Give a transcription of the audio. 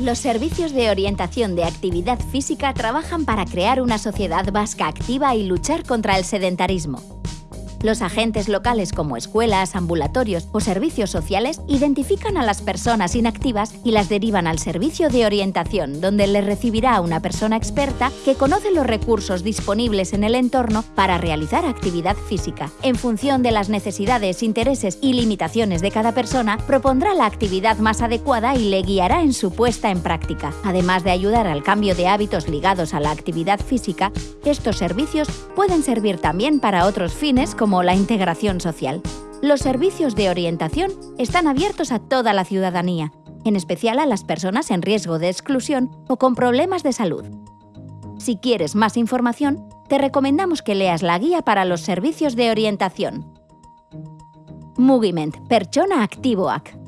Los servicios de orientación de actividad física trabajan para crear una sociedad vasca activa y luchar contra el sedentarismo. Los agentes locales como escuelas, ambulatorios o servicios sociales identifican a las personas inactivas y las derivan al servicio de orientación, donde les recibirá una persona experta que conoce los recursos disponibles en el entorno para realizar actividad física. En función de las necesidades, intereses y limitaciones de cada persona, propondrá la actividad más adecuada y le guiará en su puesta en práctica. Además de ayudar al cambio de hábitos ligados a la actividad física, estos servicios pueden servir también para otros fines como la integración social. Los servicios de orientación están abiertos a toda la ciudadanía, en especial a las personas en riesgo de exclusión o con problemas de salud. Si quieres más información, te recomendamos que leas la guía para los servicios de orientación. Mugiment, Perchona Activoak.